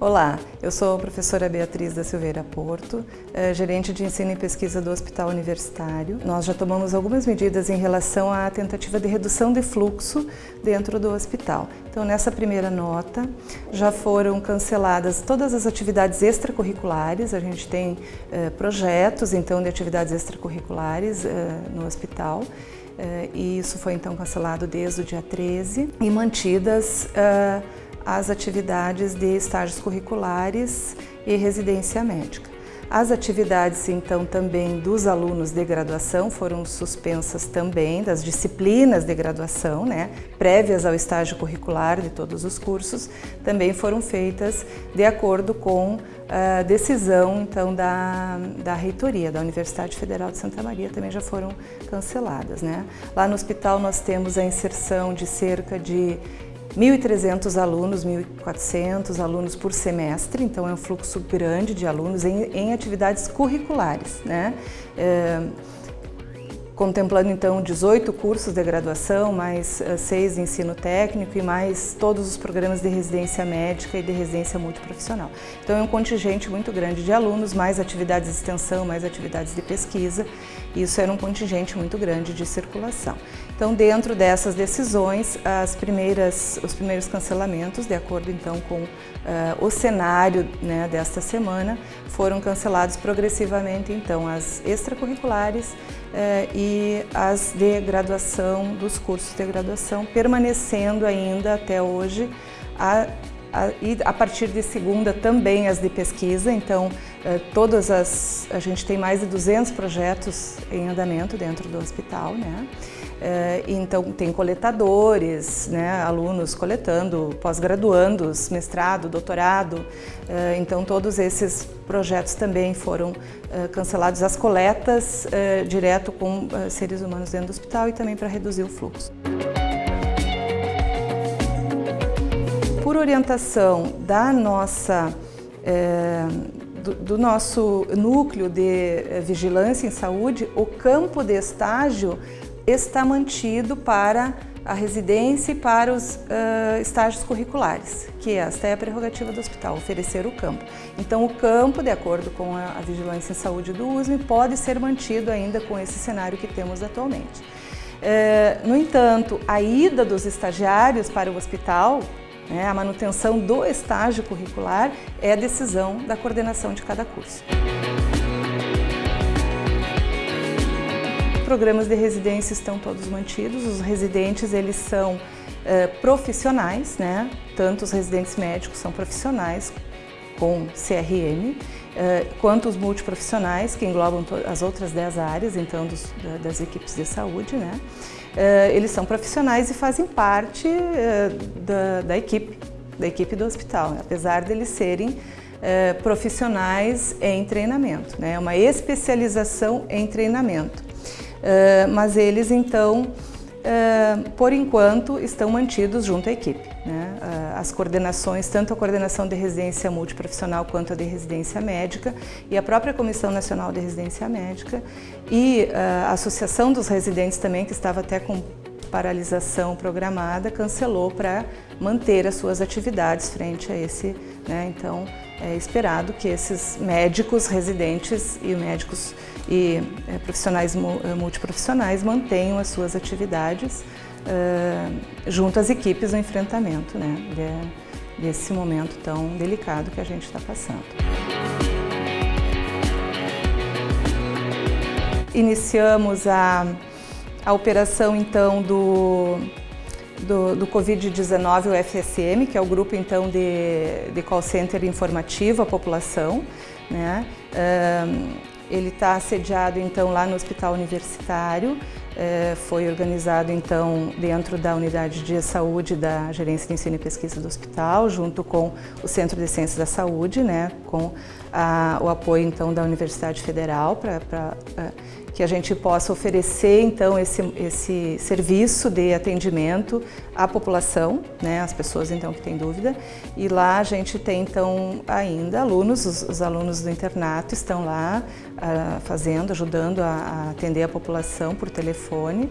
Olá, eu sou a professora Beatriz da Silveira Porto, eh, gerente de ensino e pesquisa do Hospital Universitário. Nós já tomamos algumas medidas em relação à tentativa de redução de fluxo dentro do hospital. Então, nessa primeira nota, já foram canceladas todas as atividades extracurriculares. A gente tem eh, projetos, então, de atividades extracurriculares eh, no hospital. e isso foi, então, cancelado desde o dia 13 e mantidas as atividades de estágios curriculares e residência médica. As atividades, então, também dos alunos de graduação foram suspensas também, das disciplinas de graduação, né, prévias ao estágio curricular de todos os cursos, também foram feitas de acordo com a decisão, então, da, da reitoria da Universidade Federal de Santa Maria, também já foram canceladas, né. Lá no hospital nós temos a inserção de cerca de 1.300 alunos, 1.400 alunos por semestre, então é um fluxo grande de alunos em, em atividades curriculares. Né? É, contemplando então 18 cursos de graduação, mais uh, seis de ensino técnico e mais todos os programas de residência médica e de residência multiprofissional. Então é um contingente muito grande de alunos, mais atividades de extensão, mais atividades de pesquisa, isso era um contingente muito grande de circulação. Então dentro dessas decisões, as primeiras, os primeiros cancelamentos, de acordo então com uh, o cenário né, desta semana, foram cancelados progressivamente então as extracurriculares, eh, e as de graduação, dos cursos de graduação, permanecendo ainda até hoje a, a, e a partir de segunda também as de pesquisa, então eh, todas as, a gente tem mais de 200 projetos em andamento dentro do hospital, né? Eh, então tem coletadores, né, alunos coletando, pós-graduandos, mestrado, doutorado, eh, então todos esses projetos também foram cancelados, as coletas direto com seres humanos dentro do hospital e também para reduzir o fluxo. Por orientação da nossa do, do nosso núcleo de vigilância em saúde, o campo de estágio está mantido para a residência e para os uh, estágios curriculares, que esta é a prerrogativa do hospital, oferecer o campo. Então o campo, de acordo com a, a vigilância em saúde do USM, pode ser mantido ainda com esse cenário que temos atualmente. Uh, no entanto, a ida dos estagiários para o hospital né? A manutenção do estágio curricular é decisão da coordenação de cada curso. Programas de residência estão todos mantidos, os residentes eles são eh, profissionais, né? tanto os residentes médicos são profissionais com CRM, eh, quanto os multiprofissionais, que englobam as outras 10 áreas então dos, das equipes de saúde. Né? Eh, eles são profissionais e fazem parte da, da equipe, da equipe do hospital, né? apesar de eles serem profissionais em treinamento, né? É uma especialização em treinamento. Mas eles então Uh, por enquanto, estão mantidos junto à equipe. Né? Uh, as coordenações, tanto a coordenação de residência multiprofissional quanto a de residência médica e a própria Comissão Nacional de Residência Médica e a Associação dos Residentes também, que estava até com paralisação programada, cancelou para manter as suas atividades frente a esse, né? então é esperado que esses médicos residentes e médicos e é, profissionais é, multiprofissionais mantenham as suas atividades uh, junto às equipes no enfrentamento né, de, desse momento tão delicado que a gente está passando. Iniciamos a, a operação então do do, do Covid-19, o FSM, que é o grupo então de, de call center informativo à população. Né? Ele está sediado então lá no Hospital Universitário, é, foi organizado então dentro da Unidade de Saúde da Gerência de Ensino e Pesquisa do Hospital, junto com o Centro de Ciências da Saúde, né, com a, o apoio então da Universidade Federal para que a gente possa oferecer então esse, esse serviço de atendimento à população, né, às pessoas então que têm dúvida. E lá a gente tem então ainda alunos, os, os alunos do internato estão lá uh, fazendo, ajudando a, a atender a população por telefone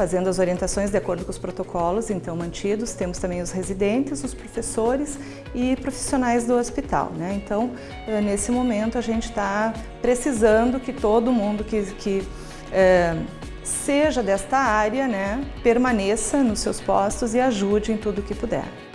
fazendo as orientações de acordo com os protocolos, então mantidos. Temos também os residentes, os professores e profissionais do hospital. Né? Então, eh, nesse momento, a gente está precisando que todo mundo que, que é, seja desta área né, permaneça nos seus postos e ajude em tudo o que puder.